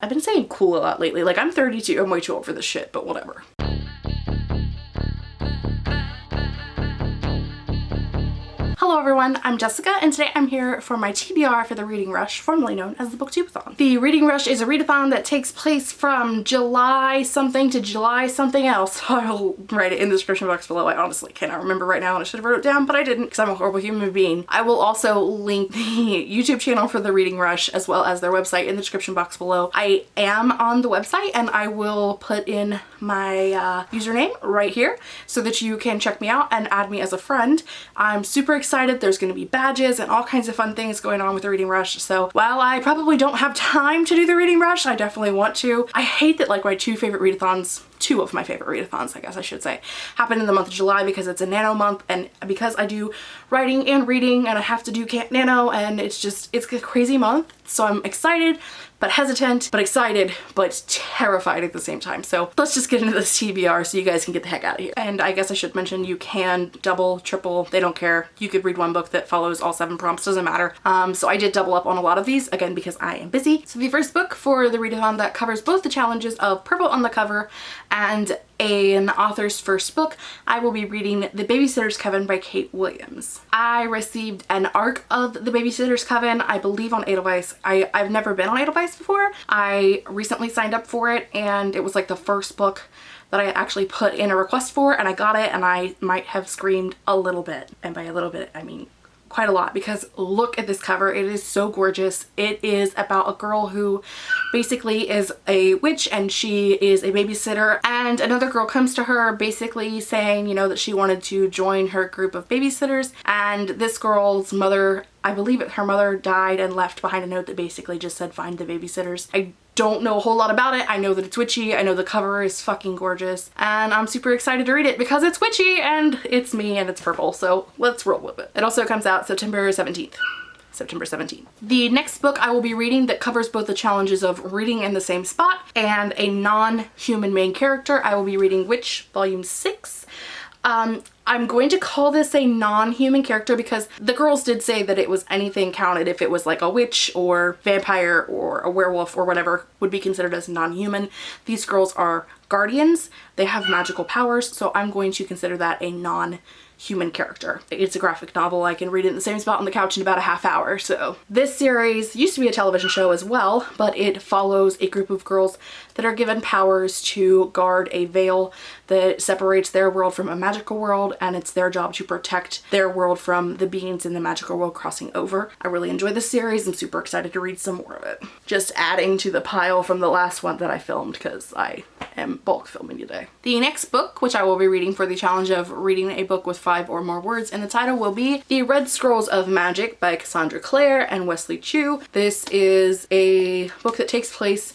I've been saying cool a lot lately. Like I'm 32, I'm way too old for this shit, but whatever. Hello everyone, I'm Jessica and today I'm here for my TBR for the Reading Rush, formerly known as the Booktubeathon. The Reading Rush is a readathon that takes place from July something to July something else. I'll write it in the description box below. I honestly cannot remember right now and I should have wrote it down, but I didn't because I'm a horrible human being. I will also link the YouTube channel for the Reading Rush as well as their website in the description box below. I am on the website and I will put in my uh, username right here so that you can check me out and add me as a friend. I'm super excited. There's going to be badges and all kinds of fun things going on with the Reading Rush. So while I probably don't have time to do the Reading Rush, I definitely want to. I hate that like my two favorite readathons two of my favorite readathons, I guess I should say, happen in the month of July because it's a nano month and because I do writing and reading and I have to do nano and it's just, it's a crazy month. So I'm excited, but hesitant, but excited, but terrified at the same time. So let's just get into this TBR so you guys can get the heck out of here. And I guess I should mention you can double, triple, they don't care. You could read one book that follows all seven prompts, doesn't matter. Um, so I did double up on a lot of these, again, because I am busy. So the first book for the readathon that covers both the challenges of purple on the cover and an author's first book, I will be reading The Babysitter's Coven by Kate Williams. I received an arc of The Babysitter's Coven, I believe on Edelweiss. I, I've never been on Edelweiss before. I recently signed up for it and it was like the first book that I actually put in a request for and I got it and I might have screamed a little bit. And by a little bit, I mean quite a lot because look at this cover. It is so gorgeous. It is about a girl who basically is a witch and she is a babysitter and another girl comes to her basically saying, you know, that she wanted to join her group of babysitters and this girl's mother I believe it, her mother died and left behind a note that basically just said find the babysitters. I don't know a whole lot about it. I know that it's witchy. I know the cover is fucking gorgeous and I'm super excited to read it because it's witchy and it's me and it's purple. So let's roll with it. It also comes out September 17th. September 17th. The next book I will be reading that covers both the challenges of reading in the same spot and a non-human main character. I will be reading Witch Volume 6. Um, I'm going to call this a non-human character because the girls did say that it was anything counted if it was like a witch or vampire or a werewolf or whatever would be considered as non-human. These girls are guardians. They have magical powers, so I'm going to consider that a non human character. It's a graphic novel. I can read it in the same spot on the couch in about a half hour. So this series used to be a television show as well, but it follows a group of girls that are given powers to guard a veil that separates their world from a magical world and it's their job to protect their world from the beings in the magical world crossing over. I really enjoy this series. I'm super excited to read some more of it. Just adding to the pile from the last one that I filmed because I am bulk filming today. The next book, which I will be reading for the challenge of reading a book with five or more words in the title will be The Red Scrolls of Magic by Cassandra Clare and Wesley Chu. This is a book that takes place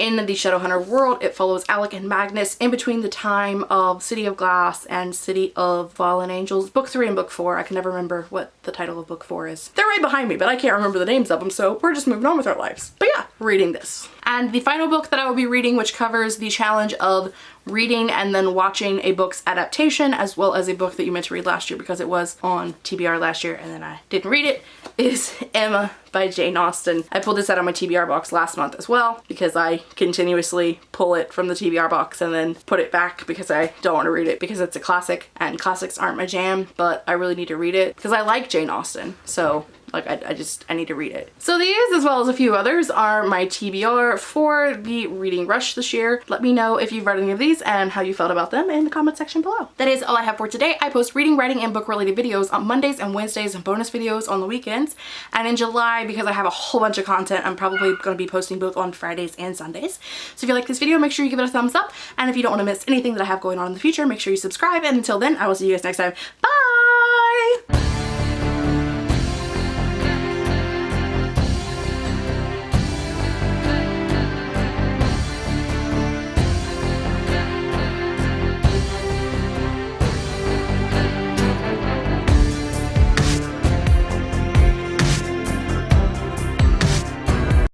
in the Shadowhunter world, it follows Alec and Magnus in between the time of City of Glass and City of Fallen Angels. Book 3 and Book 4. I can never remember what the title of Book 4 is. They're right behind me, but I can't remember the names of them, so we're just moving on with our lives. But yeah, reading this. And the final book that I will be reading, which covers the challenge of reading and then watching a book's adaptation as well as a book that you meant to read last year because it was on TBR last year and then I didn't read it, is Emma by Jane Austen. I pulled this out of my TBR box last month as well because I continuously pull it from the TBR box and then put it back because I don't want to read it because it's a classic and classics aren't my jam but I really need to read it because I like Jane Austen so like I, I, just, I need to read it. So these, as well as a few others, are my TBR for the Reading Rush this year. Let me know if you've read any of these and how you felt about them in the comment section below. That is all I have for today. I post reading, writing, and book related videos on Mondays and Wednesdays and bonus videos on the weekends. And in July, because I have a whole bunch of content, I'm probably going to be posting both on Fridays and Sundays. So if you like this video, make sure you give it a thumbs up. And if you don't want to miss anything that I have going on in the future, make sure you subscribe. And until then, I will see you guys next time. Bye!